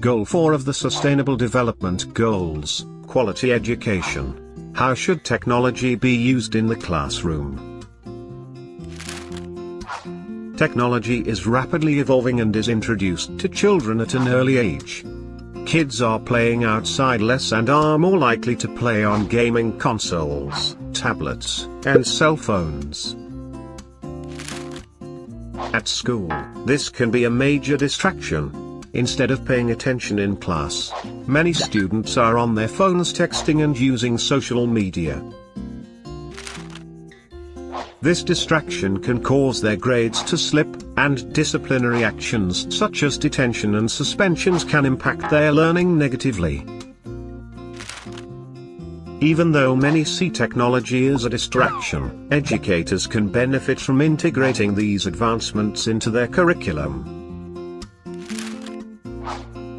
Goal 4 of the Sustainable Development Goals, Quality Education. How should technology be used in the classroom? Technology is rapidly evolving and is introduced to children at an early age. Kids are playing outside less and are more likely to play on gaming consoles, tablets, and cell phones. At school, this can be a major distraction, Instead of paying attention in class, many students are on their phones texting and using social media. This distraction can cause their grades to slip, and disciplinary actions such as detention and suspensions can impact their learning negatively. Even though many see technology as a distraction, educators can benefit from integrating these advancements into their curriculum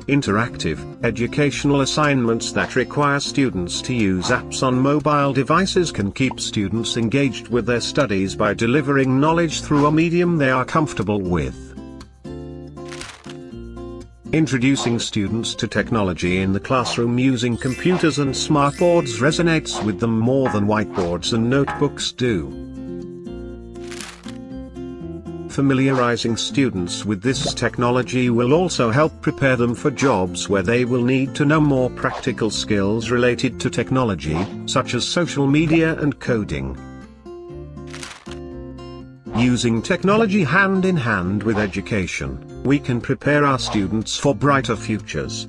interactive, educational assignments that require students to use apps on mobile devices can keep students engaged with their studies by delivering knowledge through a medium they are comfortable with. Introducing students to technology in the classroom using computers and smartboards resonates with them more than whiteboards and notebooks do. Familiarizing students with this technology will also help prepare them for jobs where they will need to know more practical skills related to technology, such as social media and coding. Using technology hand in hand with education, we can prepare our students for brighter futures.